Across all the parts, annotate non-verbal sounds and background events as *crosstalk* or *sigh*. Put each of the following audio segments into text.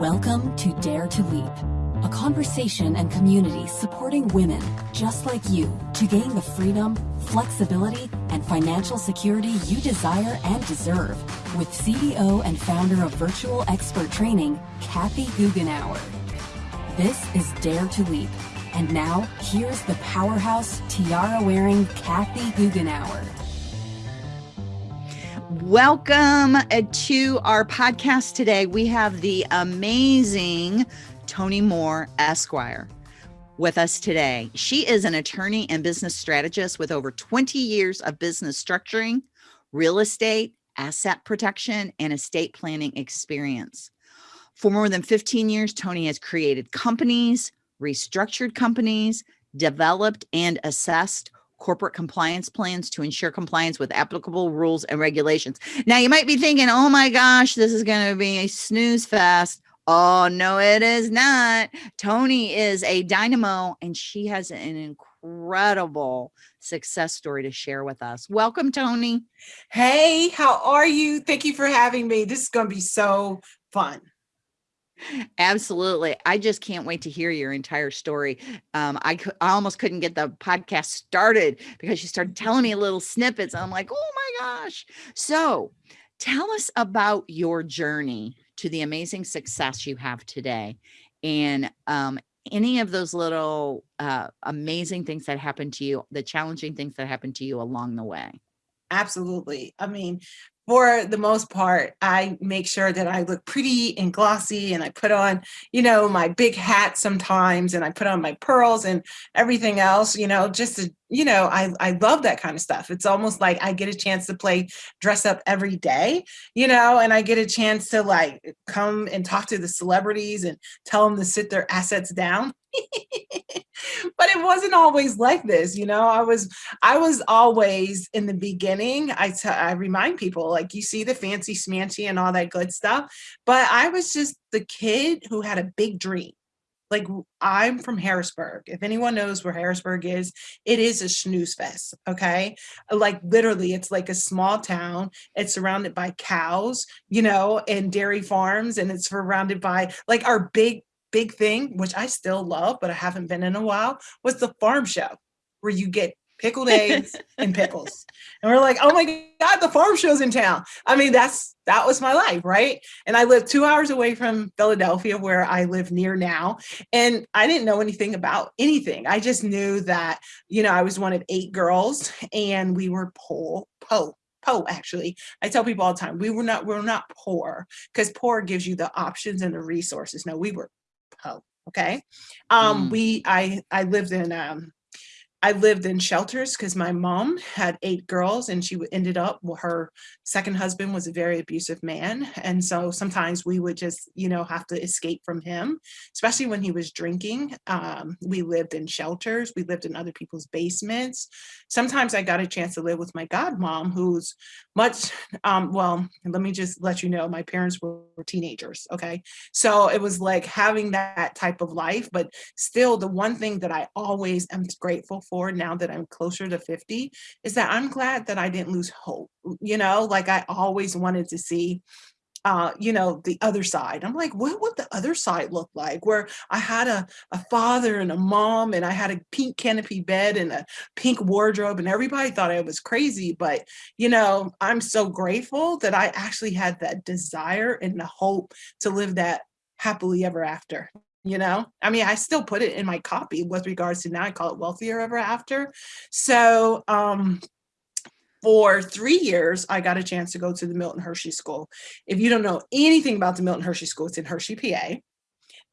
Welcome to Dare to Leap, a conversation and community supporting women just like you to gain the freedom, flexibility, and financial security you desire and deserve with CEO and founder of Virtual Expert Training, Kathy Goughenour. This is Dare to Leap. And now, here's the powerhouse tiara wearing Kathy Goughenour. Welcome uh, to our podcast today. We have the amazing Tony Moore Esquire with us today. She is an attorney and business strategist with over 20 years of business structuring, real estate, asset protection, and estate planning experience. For more than 15 years, Tony has created companies, restructured companies, developed and assessed corporate compliance plans to ensure compliance with applicable rules and regulations. Now, you might be thinking, oh my gosh, this is going to be a snooze fest. Oh, no, it is not. Tony is a dynamo and she has an incredible success story to share with us. Welcome, Tony. Hey, how are you? Thank you for having me. This is going to be so fun. Absolutely. I just can't wait to hear your entire story. Um, I, I almost couldn't get the podcast started because you started *laughs* telling me little snippets. I'm like, oh my gosh. So tell us about your journey to the amazing success you have today and um, any of those little uh, amazing things that happened to you, the challenging things that happened to you along the way. Absolutely. I mean, for the most part, I make sure that I look pretty and glossy and I put on, you know, my big hat sometimes and I put on my pearls and everything else, you know, just to, you know, I, I love that kind of stuff. It's almost like I get a chance to play dress up every day, you know, and I get a chance to like come and talk to the celebrities and tell them to sit their assets down. *laughs* but it wasn't always like this you know i was i was always in the beginning I, I remind people like you see the fancy smancy and all that good stuff but i was just the kid who had a big dream like I'm from Harrisburg. If anyone knows where Harrisburg is, it is a snooze fest. Okay. Like literally, it's like a small town. It's surrounded by cows, you know, and dairy farms, and it's surrounded by like our big big thing, which I still love, but I haven't been in a while, was the farm show where you get pickled eggs *laughs* and pickles. And we're like, oh my God, the farm show's in town. I mean, that's that was my life, right? And I lived two hours away from Philadelphia, where I live near now. And I didn't know anything about anything. I just knew that, you know, I was one of eight girls and we were poor, po po actually i tell people all the time we were not we're not poor because poor gives you the options and the resources no we were Oh, okay. Um, mm. we, I, I lived in, um, I lived in shelters because my mom had eight girls and she ended up, well, her second husband was a very abusive man. And so sometimes we would just, you know, have to escape from him, especially when he was drinking. Um, we lived in shelters. We lived in other people's basements. Sometimes I got a chance to live with my godmom, who's much, um, well, let me just let you know, my parents were teenagers. Okay. So it was like having that type of life, but still the one thing that I always am grateful for now that I'm closer to 50 is that I'm glad that I didn't lose hope. You know, like I always wanted to see uh, you know, the other side. I'm like, what would the other side look like? Where I had a, a father and a mom and I had a pink canopy bed and a pink wardrobe and everybody thought I was crazy. But, you know, I'm so grateful that I actually had that desire and the hope to live that happily ever after you know? I mean i still put it in my copy with regards to now i call it wealthier ever after. So um for three years i got a chance to go to the milton hershey school. If you don't know anything about the milton hershey school it's in hershey pa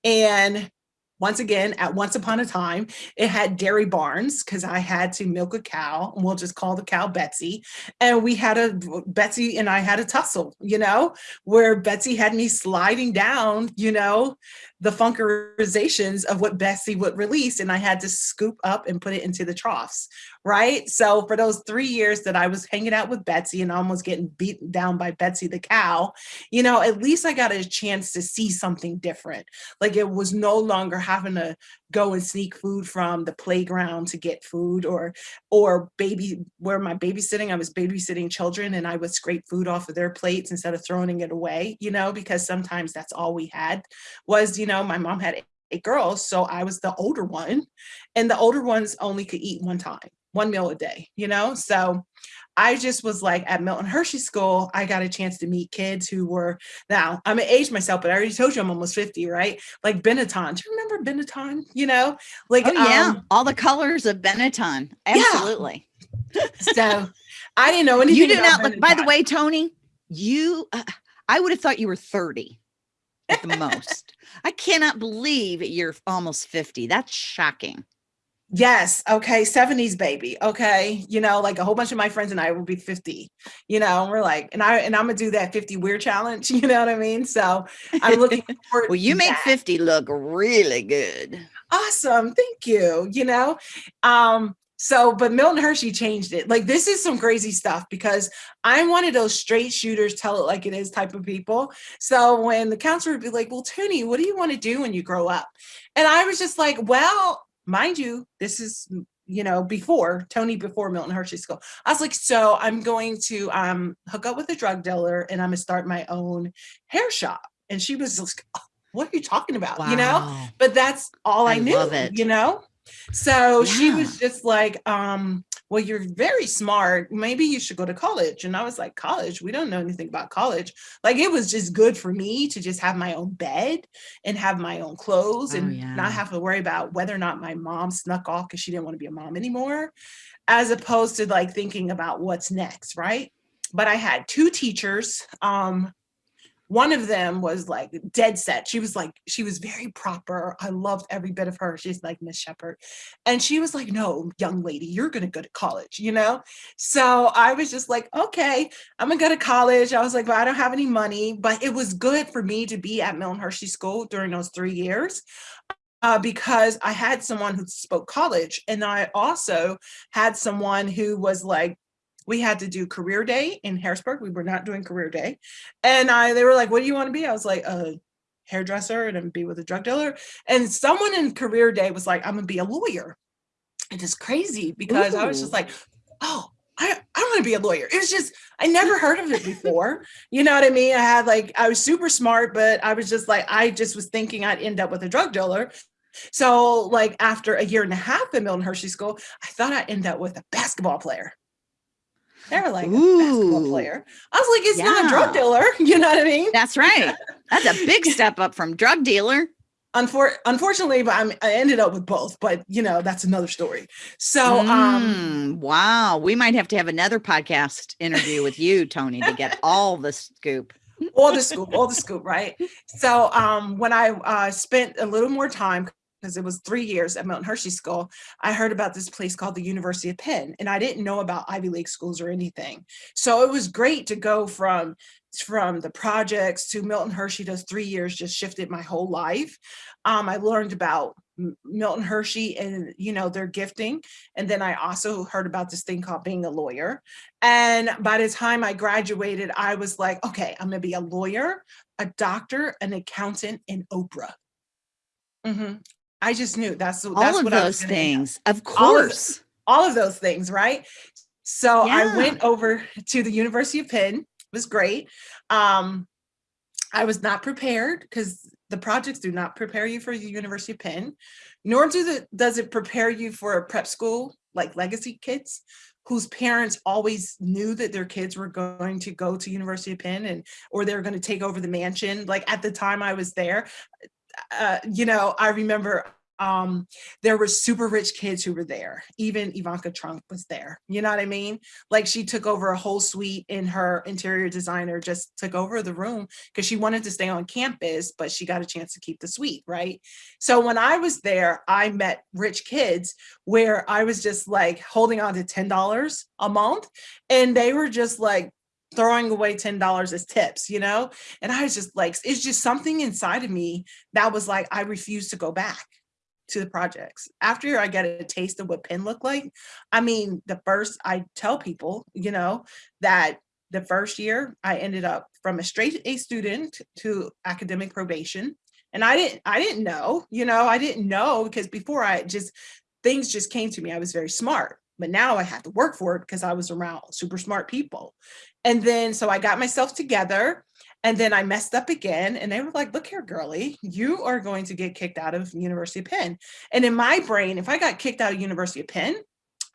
and once again, at once upon a time, it had dairy barns because I had to milk a cow, we'll just call the cow Betsy. And we had a Betsy and I had a tussle, you know, where Betsy had me sliding down, you know, the funkerizations of what Betsy would release, and I had to scoop up and put it into the troughs, right? So for those three years that I was hanging out with Betsy and almost getting beaten down by Betsy the cow, you know, at least I got a chance to see something different. Like it was no longer having to go and sneak food from the playground to get food or or baby where my babysitting i was babysitting children and i would scrape food off of their plates instead of throwing it away you know because sometimes that's all we had was you know my mom had eight girls so i was the older one and the older ones only could eat one time one meal a day you know? So I just was like at Milton Hershey School, I got a chance to meet kids who were now I'm an age myself, but I already told you I'm almost 50, right? Like Benetton. Do you remember Benetton? You know, like oh, yeah, um, all the colors of Benetton. Absolutely. Yeah. so I didn't know anything. You do not look, by the way, Tony, you uh, I would have thought you were 30 at the most. *laughs* I cannot believe you're almost 50. That's shocking. Yes. Okay. 70s baby. Okay. You know, like a whole bunch of my friends and I will be 50, you know, and we're like, and I, and I'm going to do that 50 weird challenge. *laughs* You know what I mean? So I'm looking *laughs* forward. well, you make that. 50 look really good. Awesome. Thank you. You know, um, so, but Milton Hershey changed it. Like, this is some crazy stuff because I'm one of those straight shooters, tell it like it is type of people. So, when the counselor would be like, Well, Tony, what do you want to do when you grow up? And I was just like, Well, mind you, this is you know, before Tony, before Milton Hershey School. I was like, so I'm going to um, hook up with a drug dealer and I'm gonna start my own hair shop. And she was like, oh, what are you talking about? Wow. You know, but that's all I, I knew, you know? So yeah. she was just like, um, well, you're very smart. Maybe you should go to college. And I was like, college? We don't know anything about college. Like it was just good for me to just have my own bed and have my own clothes oh, and yeah. not have to worry about whether or not my mom snuck off because she didn't want to be a mom anymore, as opposed to like thinking about what's next, right? But I had two teachers. Um, one of them was like dead set. She was like, she was very proper. I loved every bit of her. She's like Miss Shepherd. And she was like, no, young lady, you're going to go to college, you know? So I was just like, okay, I'm going to go to college. I was like, well, I don't have any money, but it was good for me to be at Milton Hershey School during those three years. Uh, because I had someone who spoke college and I also had someone who was like we had to do career day in Harrisburg. We were not doing career day. And I, they were like, what do you want to be? I was like, a hairdresser and be with a drug dealer. And someone in career day was like, I'm gonna be a lawyer. It is crazy because Ooh. I was just like, oh, I, I want to be a lawyer. It was just, I never heard of it before. you know what I mean? I had like, I was super smart, but I was just like, I just was thinking I'd end up with a drug dealer. So like after a year and a half at Milton Hershey School, I thought I'd end up with a basketball player. They're like Ooh. a basketball player. I was like, it's yeah. not a drug dealer. *laughs* You know what I mean? That's right. That's a big *laughs* step up from drug dealer. Unfor- unfortunately, but I'm, I ended up with both, but you know, that's another story. So, um, mm, um, wow, we might have to have another podcast interview with you, Tony, to get *laughs* all the scoop. all the scoop, all the scoop, right? So, um, when I uh, spent a little more time because it was three years at Milton Hershey School, I heard about this place called the University of Penn, and I didn't know about Ivy League schools or anything. So it was great to go from from the projects to Milton Hershey. Those three years just shifted my whole life. Um, I learned about Milton Hershey and you know their gifting, and then I also heard about this thing called being a lawyer. And by the time I graduated, I was like, okay, I'm gonna be a lawyer, a doctor, an accountant, and Oprah. Mm -hmm. I just knew that's all that's of what those things. Of course. All of, all of, those things, right? So yeah. I went over to the University of Penn. It was great. Um, I was not prepared because the projects do not prepare you for the University of Penn, nor do the, does it prepare you for a prep school like legacy kids whose parents always knew that their kids were going to go to University of Penn and or they're going to take over the mansion. Like at the time I was there, uh, you know, I remember um, there were super rich kids who were there. Even Ivanka Trump was there. You know what I mean? Like she took over a whole suite and her interior designer just took over the room because she wanted to stay on campus, but she got a chance to keep the suite, right? So when I was there, I met rich kids where I was just like holding on to $10 a month and they were just like throwing away $10 as tips, you know? And I was just like, it's just something inside of me that was like, I refuse to go back to the projects. After I get a taste of what Penn looked like, I mean, the first, I tell people, you know, that the first year I ended up from a straight A student to academic probation. And I didn't, I didn't know, you know, I didn't know because before I just, things just came to me. I was very smart, but now I had to work for it because I was around super smart people. And then, so I got myself together and then I messed up again and they were like, look here, girly, you are going to get kicked out of University of Penn. And in my brain, if I got kicked out of University of Penn,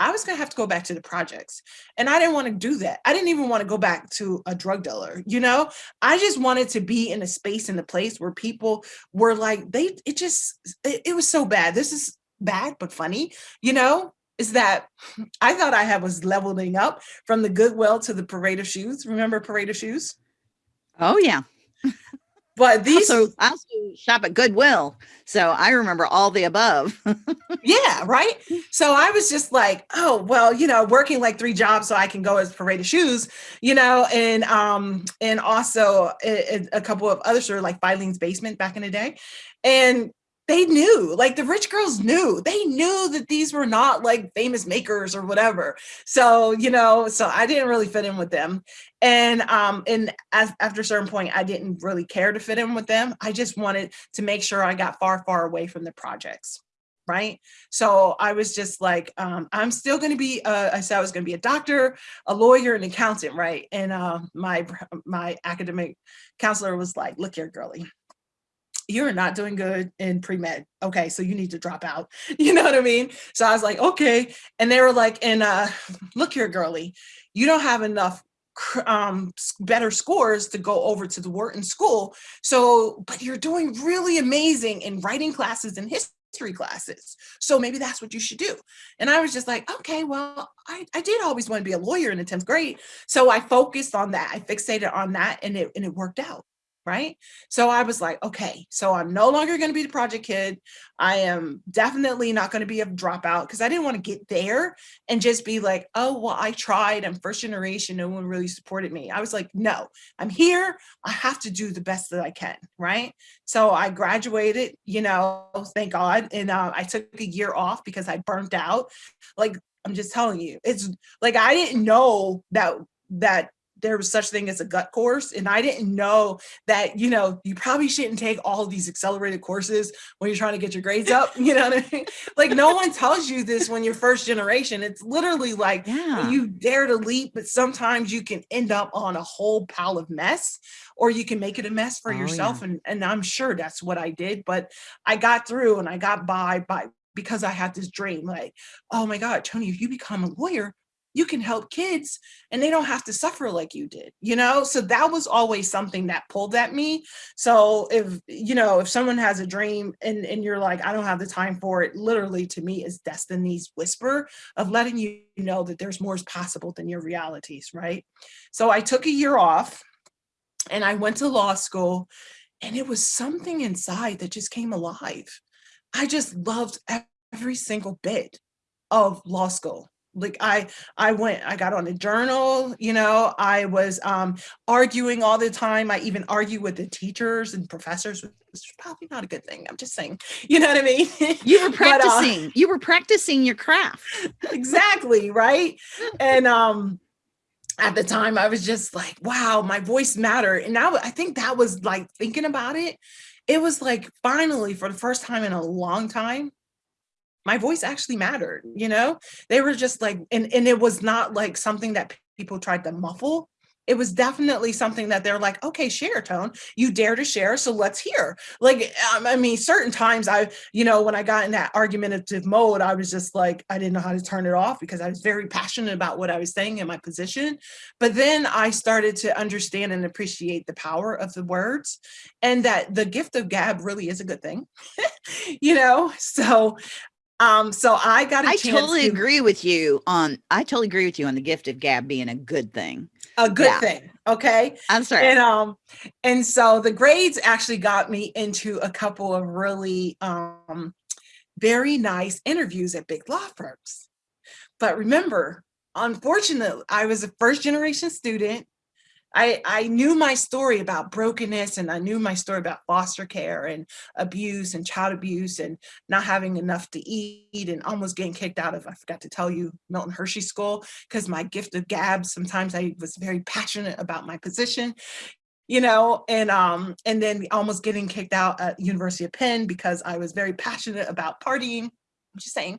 I was gonna have to go back to the projects. And I didn't want to do that. I didn't even want to go back to a drug dealer, you know? I just wanted to be in a space in a place where people were like, they, it just, it, it was so bad. This is bad, but funny, you know? Is that I thought I had was leveling up from the Goodwill to the Parade of Shoes. Remember Parade of Shoes? Oh yeah. *laughs* But these also, I also shop at Goodwill, so I remember all the above. *laughs* yeah, right. So I was just like, oh well, you know, working like three jobs so I can go as parade of shoes, you know, and um and also a, a couple of other sort of like Filene's basement back in the day, and they knew like the rich girls knew. They knew that these were not like famous makers or whatever. So you know so i didn't really fit in with them. And um and as, after a certain point i didn't really care to fit in with them. I just wanted to make sure i got far far away from the projects right? So i was just like um i'm still going to be uh, i said i was going to be a doctor a lawyer an accountant right? And uh my my academic counselor was like look here girly you're not doing good in pre-med. Okay, so you need to drop out. *laughs* You know what I mean? So I was like, okay. And they were like, and uh, look here, girly, you don't have enough um, better scores to go over to the Wharton School. So, but you're doing really amazing in writing classes and history classes. So maybe that's what you should do. And I was just like, okay, well, I, I did always want to be a lawyer in the 10th grade. So I focused on that. I fixated on that and it, and it worked out right? So I was like, okay, so I'm no longer going to be the project kid. I am definitely not going to be a dropout because I didn't want to get there and just be like, oh, well, I tried. I'm first generation. No one really supported me. I was like, no, I'm here. I have to do the best that I can, right? So I graduated, you know, thank God. And uh, I took a year off because I burnt out. Like, I'm just telling you, it's like I didn't know that that there was such thing as a gut course and i didn't know that you know you probably shouldn't take all these accelerated courses when you're trying to get your grades up *laughs* you know what i mean like no one tells you this when you're first generation it's literally like yeah. you dare to leap but sometimes you can end up on a whole pile of mess or you can make it a mess for oh, yourself yeah. and and i'm sure that's what i did but i got through and i got by by because I had this dream like, oh my God, Tony, if you become a lawyer, you can help kids and they don't have to suffer like you did you know? So that was always something that pulled at me. So if you know if someone has a dream and and you're like i don't have the time for it literally to me is destiny's whisper of letting you know that there's more is possible than your realities right? So i took a year off and i went to law school and it was something inside that just came alive. I just loved every single bit of law school like i i went i got on a journal you know i was um arguing all the time i even argue with the teachers and professors which is probably not a good thing i'm just saying *laughs* you know what i mean? You were practicing *laughs* but, uh, you were practicing your craft. *laughs* Exactly right? And um at the time i was just like wow my voice mattered and now i think that was like thinking about it it was like finally for the first time in a long time my voice actually mattered, you know? They were just like, and, and it was not like something that people tried to muffle. It was definitely something that they're like, okay, share tone, you dare to share, so let's hear. Like, um, I mean, certain times I, you know, when I got in that argumentative mode, I was just like, I didn't know how to turn it off because I was very passionate about what I was saying in my position. But then I started to understand and appreciate the power of the words and that the gift of gab really is a good thing, *laughs* you know? So um, so I got a I totally to, agree with you on I totally agree with you on the gift of gab being a good thing. A good yeah. thing. Okay. I'm sorry. And um, and so the grades actually got me into a couple of really um very nice interviews at big law firms. But remember, unfortunately, I was a first generation student I, I knew my story about brokenness and I knew my story about foster care and abuse and child abuse and not having enough to eat and almost getting kicked out of, I forgot to tell you, Milton Hershey School, because my gift of gab, sometimes I was very passionate about my position. you know, and um, and then almost getting kicked out at University of Penn because I was very passionate about partying. I'm just saying.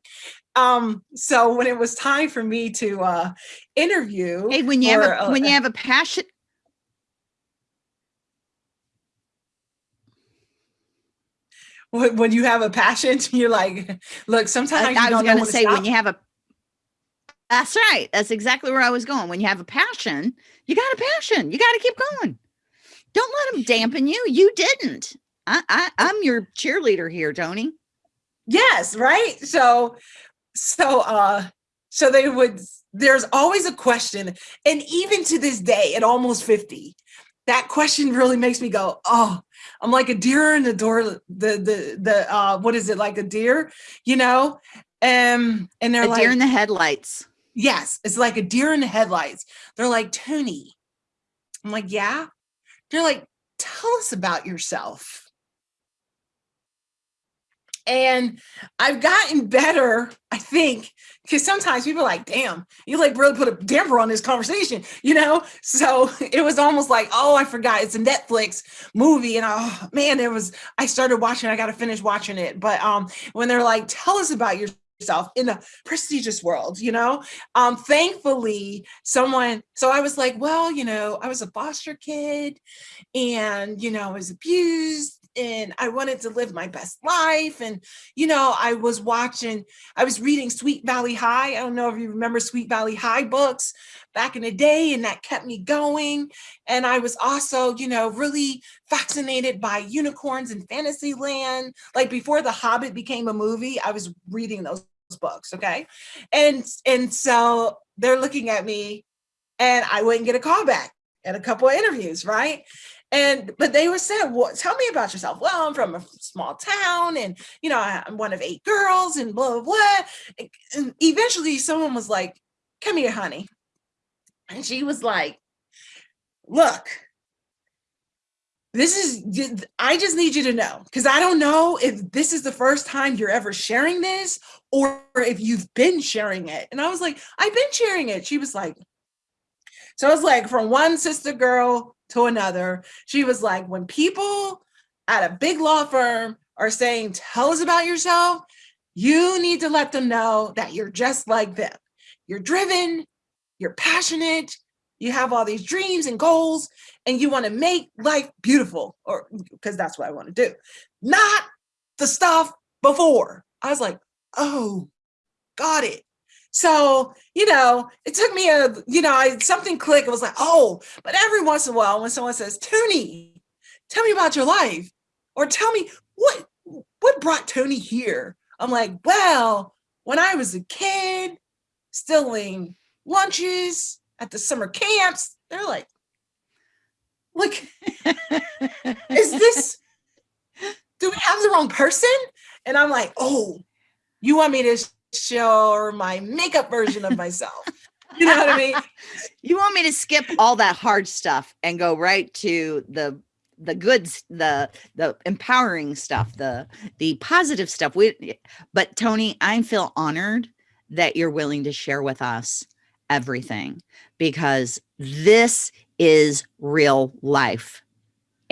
Um, so when it was time for me to uh interview, hey, when you have a, when you have a passion, when you have a passion, *laughs* you're like, look, sometimes I, I was going to say when you have a, that's right. That's exactly where I was going. When you have a passion, you got a passion. You got to keep going. Don't let them dampen you. You didn't. I, I I'm your cheerleader here, Tony. Yes, right. So, so, uh, so they would. There's always a question, and even to this day, at almost 50, that question really makes me go, oh, I'm like a deer in the door, the the the uh what is it like a deer, you know? Um and they're a like deer in the headlights. Yes, it's like a deer in the headlights. They're like, Tony. I'm like, yeah. They're like, tell us about yourself. And I've gotten better, I think, because sometimes people are like, damn, you like really put a damper on this conversation, you know? So *laughs* it was almost like, oh, I forgot it's a Netflix movie. And oh man, there was, I started watching, I got to finish watching it. But um, when they're like, tell us about yourself in the prestigious world, you know? Um, thankfully, someone, so I was like, well, you know, I was a foster kid and, you know, I was abused and I wanted to live my best life. And, you know, I was watching, I was reading Sweet Valley High. I don't know if you remember Sweet Valley High books back in the day, and that kept me going. And I was also, you know, really fascinated by unicorns and fantasy land. Like before The Hobbit became a movie, I was reading those books. Okay. And, and so they're looking at me and I wouldn't get a call back at a couple of interviews, right? And but they were saying, "Well, tell me about yourself." Well, I'm from a small town, and you know, I'm one of eight girls, and blah blah blah. And eventually, someone was like, "Come here, honey," and she was like, "Look." This is, I just need you to know, because I don't know if this is the first time you're ever sharing this or if you've been sharing it. And I was like, I've been sharing it. She was like, so i was like from one sister girl to another. She was like, when people at a big law firm are saying, tell us about yourself, you need to let them know that you're just like them. You're driven, you're passionate, you have all these dreams and goals, and you want to make life beautiful, or because that's what I want to do, not the stuff before. I was like, oh, got it. So, you know, it took me a, you know, I something clicked. It was like, oh, but every once in a while when someone says, Tony, tell me about your life, or tell me what what brought Tony here. I'm like, well, when I was a kid, stealing lunches at the summer camps, they're like, look, *laughs* is this, do we have the wrong person? And I'm like, oh, you want me to show my makeup version of myself. you know what I mean? *laughs* You want me to skip all that hard stuff and go right to the the goods the the empowering stuff the the positive stuff we but tony i feel honored that you're willing to share with us everything because this is real life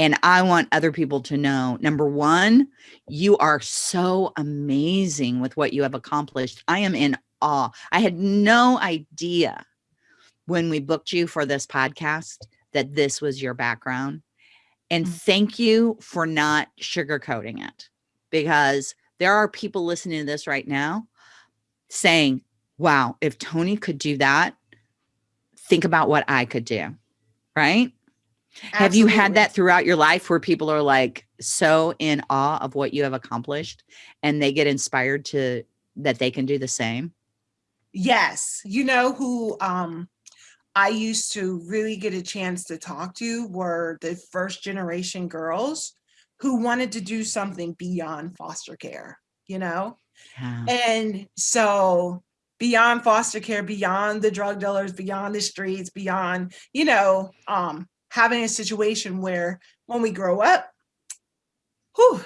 and I want other people to know, number one, you are so amazing with what you have accomplished. I am in awe. I had no idea when we booked you for this podcast that this was your background. And mm. thank you for not sugarcoating it because there are people listening to this right now saying, wow, if Tony could do that, think about what I could do. Right. Absolutely. Have you had that throughout your life where people are like so in awe of what you have accomplished and they get inspired to that they can do the same? Yes. You know who um I used to really get a chance to talk to were the first generation girls who wanted to do something beyond foster care, you know? Yeah. And so beyond foster care, beyond the drug dealers, beyond the streets, beyond, you know, um, having a situation where when we grow up, whew,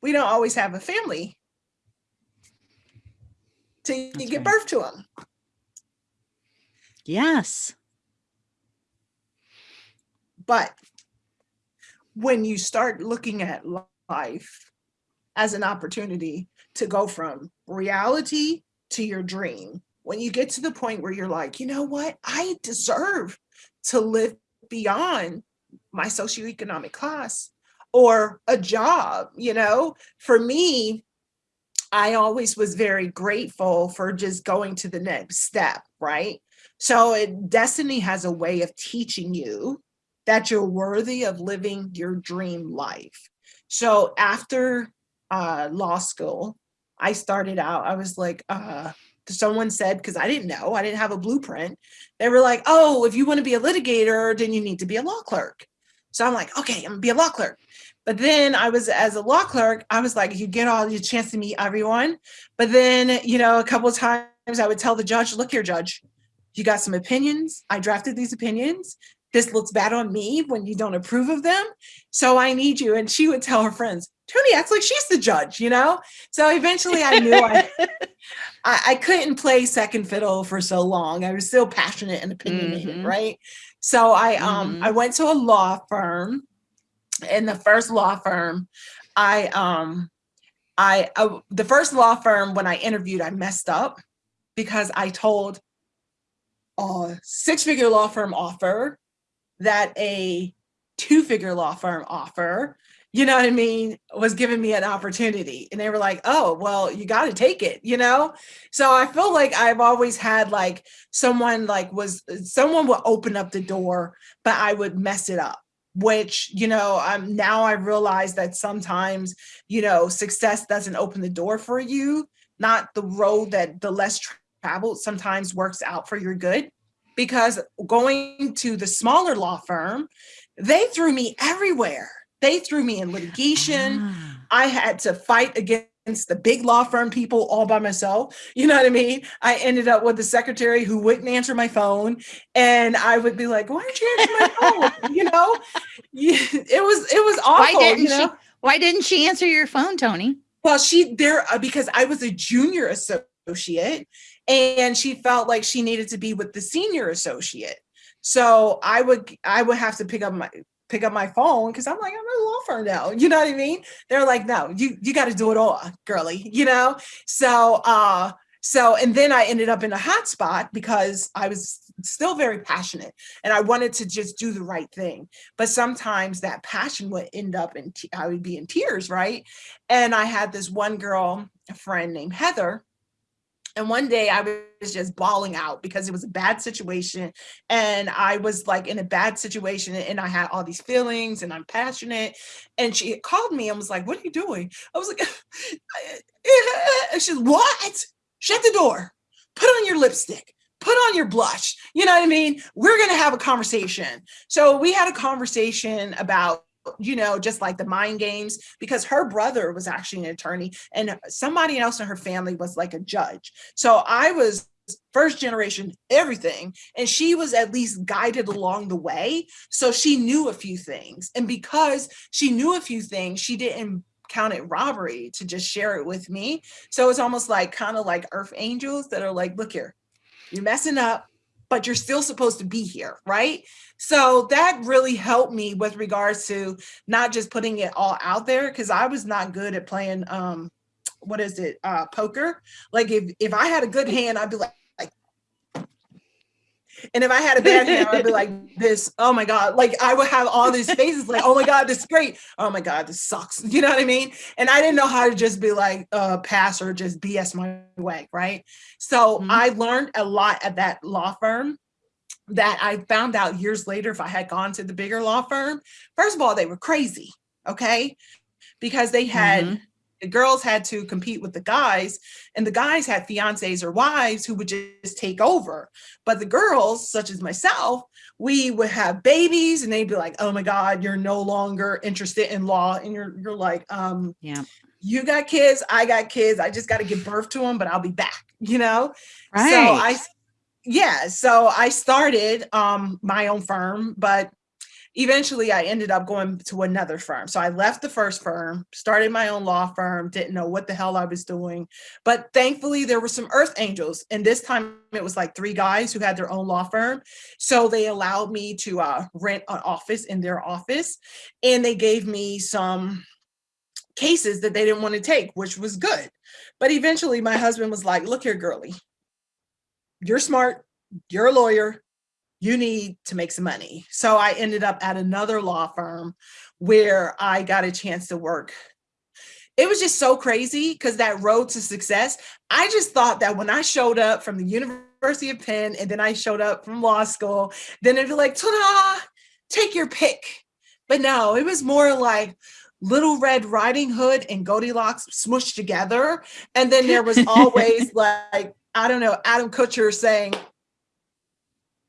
we don't always have a family to That's give right. birth to them. Yes. But when you start looking at life as an opportunity to go from reality to your dream, when you get to the point where you're like, you know what, I deserve to live beyond my socioeconomic class or a job, you know, for me, I always was very grateful for just going to the next step, right? So it, destiny has a way of teaching you that you're worthy of living your dream life. So after uh, law school, I started out, I was like, uh, someone said, because I didn't know, I didn't have a blueprint. They were like, oh, if you want to be a litigator, then you need to be a law clerk. So I'm like, okay, I'm gonna be a law clerk. But then I was as a law clerk, I was like, you get all your chance to meet everyone. But then, you know, a couple of times I would tell the judge, look here, judge, you got some opinions. I drafted these opinions. This looks bad on me when you don't approve of them. So I need you. And she would tell her friends, Toni acts like she's the judge, you know? So eventually I knew I, *laughs* I, I, couldn't play second fiddle for so long. I was still passionate and opinionated, mm -hmm. right? So I um mm -hmm. I went to a law firm in the first law firm, I um I uh, the first law firm when I interviewed, I messed up because I told a six-figure law firm offer that a two-figure law firm offer, you know what I mean, was giving me an opportunity. And they were like, oh, well, you got to take it, you know? So I feel like I've always had like someone like was someone would open up the door, but I would mess it up which you know i'm now i realize that sometimes you know success doesn't open the door for you not the road that the less traveled sometimes works out for your good because going to the smaller law firm they threw me everywhere they threw me in litigation ah. i had to fight against the big law firm people all by myself. You know what I mean? I ended up with the secretary who wouldn't answer my phone. And I would be like, why aren't you answering my phone? *laughs* you know, it was, it was awful. Why didn't you know? she, why didn't she answer your phone, Tony? Well, she there, uh, because I was a junior associate and she felt like she needed to be with the senior associate. So I would, I would have to pick up my, pick up my phone because I'm like, I'm a law firm now. You know what I mean? They're like, no, you you got to do it all, girly, you know? So uh so and then I ended up in a hot spot because I was still very passionate and I wanted to just do the right thing. But sometimes that passion would end up in I would be in tears, right? And I had this one girl, a friend named Heather, and one day I was just bawling out because it was a bad situation. And I was like in a bad situation and I had all these feelings and I'm passionate. And she called me and was like, what are you doing? I was like, *laughs* and she's what? Shut the door, put on your lipstick, put on your blush. You know what I mean? We're going to have a conversation. So we had a conversation about you know, just like the mind games, because her brother was actually an attorney and somebody else in her family was like a judge. So I was first generation everything and she was at least guided along the way. So she knew a few things and because she knew a few things she didn't count it robbery to just share it with me. So it's almost like kind of like earth angels that are like look here you're messing up but you're still supposed to be here right? So that really helped me with regards to not just putting it all out there because I was not good at playing um what is it uh poker. Like if if I had a good hand I'd be like and if I had a bad hair, I'd be like this, oh my God, like I would have all these faces like, oh my God, this is great. Oh my God, this sucks. *laughs* You know what I mean? And I didn't know how to just be like uh pass or just BS my way, right? So mm -hmm. I learned a lot at that law firm that I found out years later if I had gone to the bigger law firm. First of all, they were crazy, okay? Because they had, mm -hmm. The girls had to compete with the guys and the guys had fiancés or wives who would just take over. But the girls, such as myself, we would have babies and they'd be like, oh my God, you're no longer interested in law. And you're, you're like, um, yeah. You got kids, I got kids. I just got to give birth to them, but I'll be back, you know? Right. So I yeah, so I started um, my own firm, but eventually I ended up going to another firm. So I left the first firm, started my own law firm, didn't know what the hell I was doing. But thankfully there were some earth angels. And this time it was like three guys who had their own law firm. So they allowed me to uh, rent an office in their office. And they gave me some cases that they didn't want to take, which was good. But eventually my husband was like, look here, girly, you're smart, you're a lawyer, you need to make some money. So I ended up at another law firm where I got a chance to work. It was just so crazy because that road to success, I just thought that when I showed up from the University of Penn and then I showed up from law school, then it'd be like, ta-da, take your pick. But no, it was more like, Little Red Riding Hood and Goldilocks smushed together. And then there was *laughs* always like, I don't know, Adam Kutcher saying,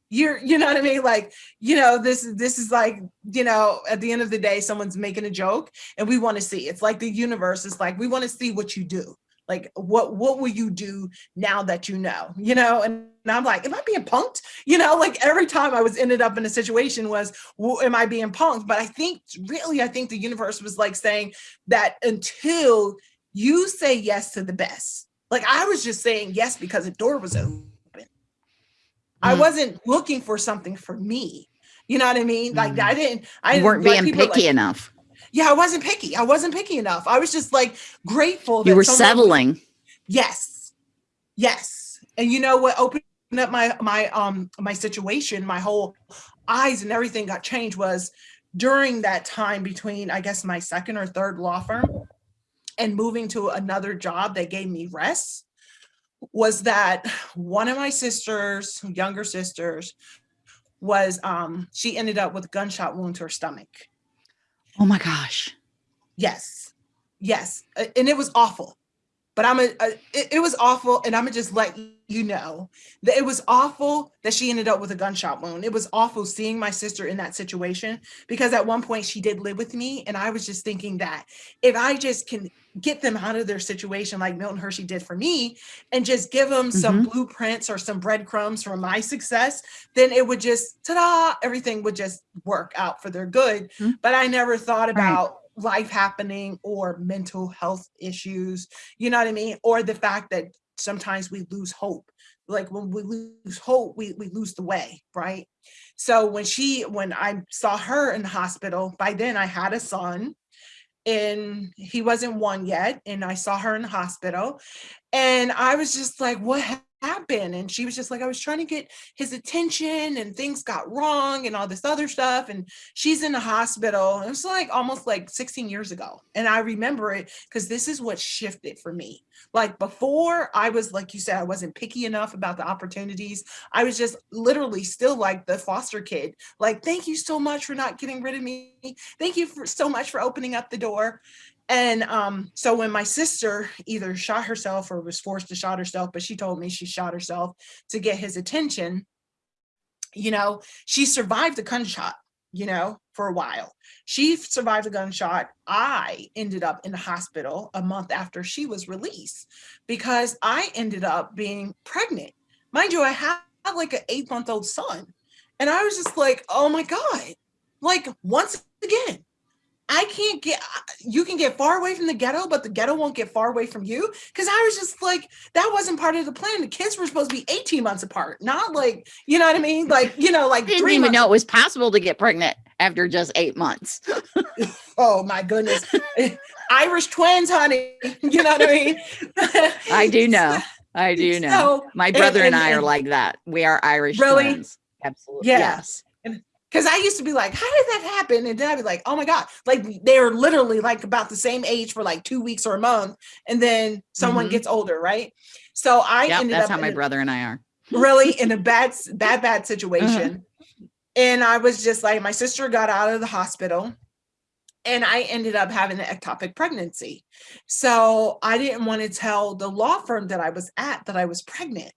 you're, you know what I mean? Like, you know, this, this is like, you know, at the end of the day, someone's making a joke and we want to see, it's like the universe is like, we want to see what you do. Like, what, what will you do now that you know, you know? And I'm like, am I being punked? You know, like every time I was ended up in a situation was, well, am I being punked? But I think really, I think the universe was like saying that until you say yes to the best, like I was just saying yes because the door was open. Mm. I wasn't looking for something for me. You know what I mean? Like mm. I didn't, I weren't being picky like, enough. Yeah, I wasn't picky. I wasn't picky enough. I was just like grateful. You were settling. yes. Yes. And you know what opened up my, my, um, my situation, my whole eyes and everything got changed was during that time between, I guess, my second or third law firm and moving to another job that gave me rest was that one of my sisters, younger sisters, was um she ended up with a gunshot wound to her stomach. Oh my gosh. Yes. Yes. And it was awful. But I'm a, a it, it was awful and I'm gonna just let you know that it was awful that she ended up with a gunshot wound. It was awful seeing my sister in that situation because at one point she did live with me and I was just thinking that if I just can get them out of their situation like Milton Hershey did for me and just give them some mm -hmm. blueprints or some breadcrumbs for my success, then it would just ta-da, everything would just work out for their good. Mm -hmm. But I never thought about right. Life happening or mental health issues, you know what I mean? Or the fact that sometimes we lose hope. Like when we lose hope, we, we lose the way, right? So when she, when I saw her in the hospital, by then I had a son and he wasn't one yet. And I saw her in the hospital and I was just like, what happen? And she was just like, I was trying to get his attention and things got wrong and all this other stuff. And she's in the hospital. It was like almost like 16 years ago. And I remember it because this is what shifted for me. Like before I was, like you said, I wasn't picky enough about the opportunities. I was just literally still like the foster kid. Like, thank you so much for not getting rid of me. Thank you for so much for opening up the door. And um, so when my sister either shot herself or was forced to shot herself, but she told me she shot herself to get his attention, you know, she survived the gunshot, you know, for a while. She survived a gunshot. I ended up in the hospital a month after she was released because I ended up being pregnant. Mind you, I had like an eight month old son. And I was just like, oh my God, like once again, I can't get, uh, you can get far away from the ghetto, but the ghetto won't get far away from you. Cause I was just like, that wasn't part of the plan. The kids were supposed to be 18 months apart, not like, you know what I mean? Like, you know, like *laughs* didn't even know it was possible to get pregnant after just eight months. *laughs* oh my goodness. *laughs* Irish twins, honey. You know what I mean? I do know. I do know. So, my brother and, and, and I are like that. We are Irish really? twins. Absolutely. Yeah. Yes because I used to be like, how did that happen? And then I'd be like, oh my God, like they're literally like about the same age for like two weeks or a month. And then someone mm -hmm. gets older, right? So I yep, ended that's up how my brother and I are. really in a *laughs* bad, bad, bad situation. Uh -huh. And I was just like, my sister got out of the hospital and I ended up having an ectopic pregnancy. So I didn't want to tell the law firm that I was at that I was pregnant.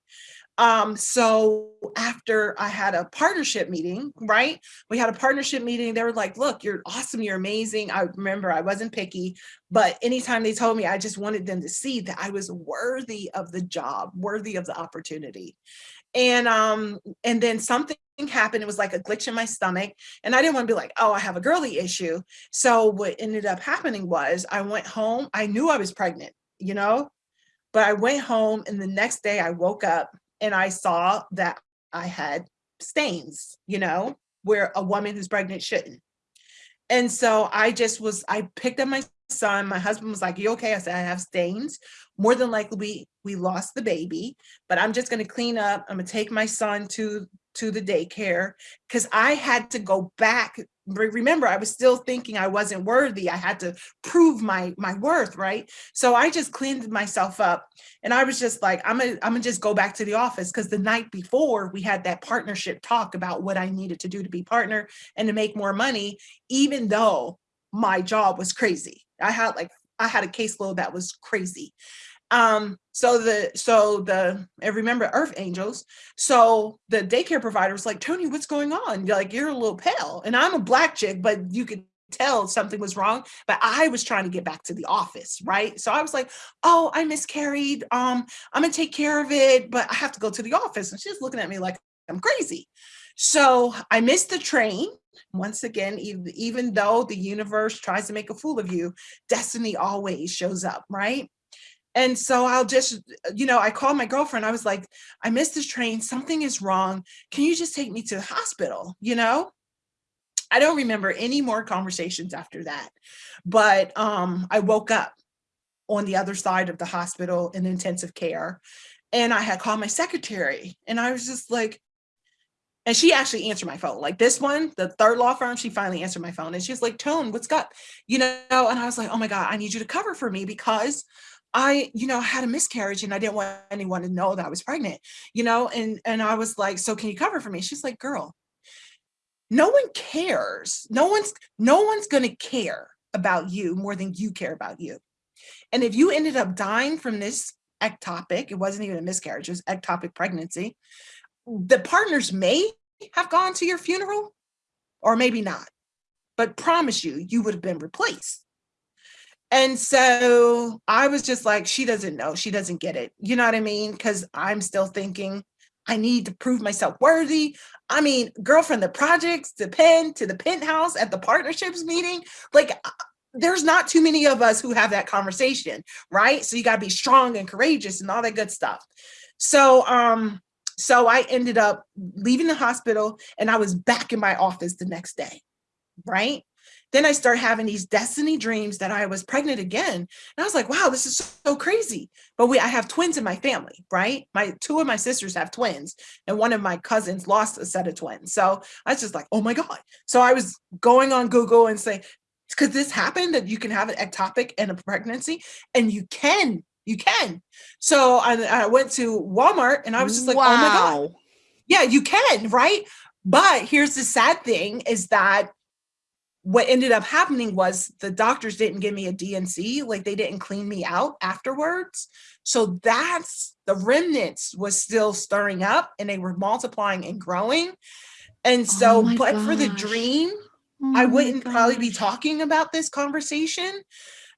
Um, so after I had a partnership meeting, right? We had a partnership meeting. They were like, look, you're awesome. You're amazing. I remember I wasn't picky, but anytime they told me, I just wanted them to see that I was worthy of the job, worthy of the opportunity. And um, and then something happened. It was like a glitch in my stomach. And I didn't want to be like, oh, I have a girly issue. So what ended up happening was I went home. I knew I was pregnant, you know, but I went home and the next day I woke up and I saw that I had stains, you know, where a woman who's pregnant shouldn't. And so I just was, I picked up my son. My husband was like, you okay? I said, I have stains. More than likely we, we lost the baby, but I'm just going to clean up. I'm to take my son to to the daycare because I had to go back. Remember, I was still thinking I wasn't worthy. I had to prove my my worth, right? So I just cleaned myself up and I was just like, I'm gonna, I'm gonna just go back to the office because the night before we had that partnership talk about what I needed to do to be partner and to make more money, even though my job was crazy. I had like I had a caseload that was crazy. Um, so the so the I remember Earth Angels. So the daycare provider was like, Toni, what's going on? You're like, you're a little pale. And I'm a black chick, but you could tell something was wrong. But I was trying to get back to the office, right? So I was like, oh, I miscarried. Um, I'm gonna take care of it, but I have to go to the office. And she's looking at me like I'm crazy. So I missed the train once again, even, even though the universe tries to make a fool of you, destiny always shows up, right? And so I'll just, you know, I called my girlfriend. I was like, I missed this train. Something is wrong. Can you just take me to the hospital? You know? I don't remember any more conversations after that. But um, I woke up on the other side of the hospital in intensive care. And I had called my secretary and I was just like, and she actually answered my phone. Like this one, the third law firm, she finally answered my phone and she's like, Tone, what's up? You know, and I was like, oh my God, I need you to cover for me because I, you know, had a miscarriage and I didn't want anyone to know that I was pregnant, you know, and, and I was like, so can you cover for me? She's like, girl, no one cares. No one's, no one's going to care about you more than you care about you. And if you ended up dying from this ectopic, it wasn't even a miscarriage, it was ectopic pregnancy, the partners may have gone to your funeral or maybe not, but promise you, you would have been replaced. And so I was just like, she doesn't know, she doesn't get it. You know what I mean? Because I'm still thinking, I need to prove myself worthy. I mean, girl from the projects, the pen to the penthouse at the partnerships meeting, like uh, there's not too many of us who have that conversation, right? So you got to be strong and courageous and all that good stuff. So, um, so I ended up leaving the hospital and I was back in my office the next day, right? Then I start having these destiny dreams that I was pregnant again. And I was like, wow, this is so crazy. But we, I have twins in my family, right? My two of my sisters have twins and one of my cousins lost a set of twins. So I was just like, oh my God. So I was going on Google and say, could this happen that you can have an ectopic and a pregnancy? And you can, you can. So I, I went to Walmart and I was just like, wow. oh my God. Yeah, you can, right? But here's the sad thing is that what ended up happening was the doctors didn't give me a D&C, like they didn't clean me out afterwards. So that's the remnants was still stirring up and they were multiplying and growing. And so, oh but gosh. for the dream, oh I wouldn't probably be talking about this conversation.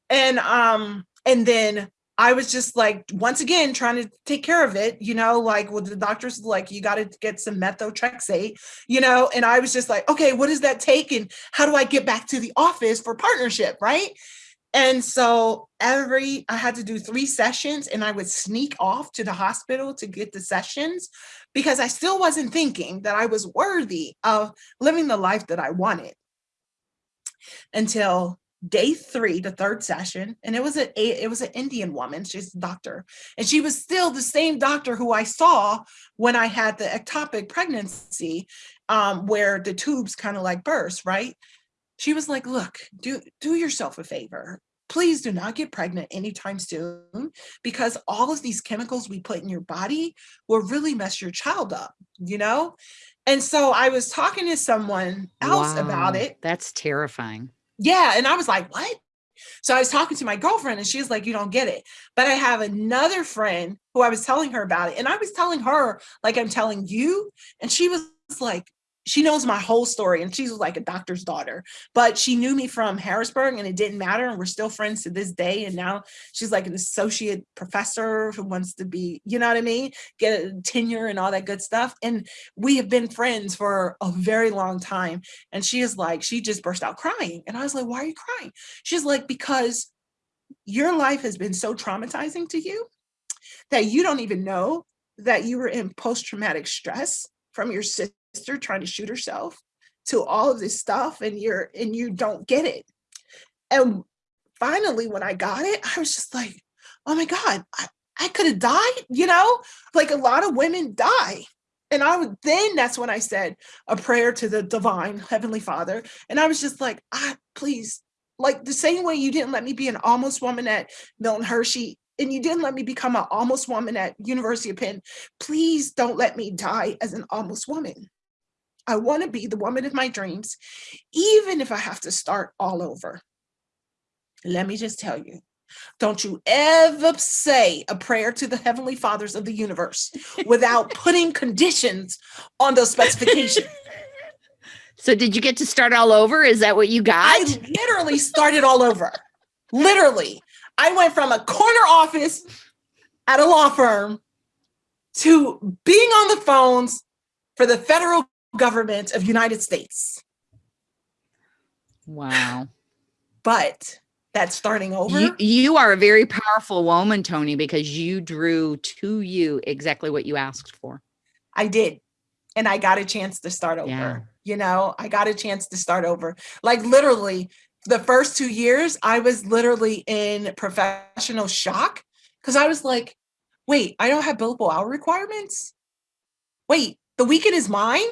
And um, and then I was just like, once again, trying to take care of it, you know, like, well, the doctor's like, you got to get some methotrexate, eh? you know, and I was just like, okay, what does that take? And how do I get back to the office for partnership, right? And so every, I had to do three sessions and I would sneak off to the hospital to get the sessions because I still wasn't thinking that I was worthy of living the life that I wanted until day three, the third session, and it was a it was an Indian woman. She's a doctor, and she was still the same doctor who I saw when I had the ectopic pregnancy, um, where the tubes kind of like burst. Right? She was like, "Look, do do yourself a favor." Please do not get pregnant anytime soon because all of these chemicals we put in your body will really mess your child up, you know? And so I was talking to someone else wow, about it. That's terrifying yeah. And I was like, what? So I was talking to my girlfriend and she was like, you don't get it. But I have another friend who I was telling her about it. And I was telling her like I'm telling you. And she was like, she knows my whole story and she's like a doctor's daughter but she knew me from harrisburg and it didn't matter and we're still friends to this day and now she's like an associate professor who wants to be you know what i mean? Get a tenure and all that good stuff and we have been friends for a very long time and she is like she just burst out crying and i was like why are you crying? She's like because your life has been so traumatizing to you that you don't even know that you were in post-traumatic stress from your sister trying to shoot herself to all of this stuff and you're and you don't get it. And finally when i got it i was just like oh my god i, I could have died you know? Like a lot of women die. And i would then that's when i said a prayer to the divine heavenly father. And i was just like ah please like the same way you didn't let me be an almost woman at milton hershey and you didn't let me become an almost woman at university of penn please don't let me die as an almost woman I want to be the woman of my dreams, even if I have to start all over. Let me just tell you, don't you ever say a prayer to the heavenly fathers of the universe without *laughs* putting conditions on those specifications. *laughs* So did you get to start all over? Is that what you got? I literally started all over. Literally. I went from a corner office at a law firm to being on the phones for the federal government of United States. Wow. But that's starting over. You, you are a very powerful woman, Toni, because you drew to you exactly what you asked for. I did. And I got a chance to start over. Yeah. You know, I got a chance to start over. Like literally, the first two years, I was literally in professional shock because I was like, wait, I don't have billable hour requirements. Wait, the weekend is mine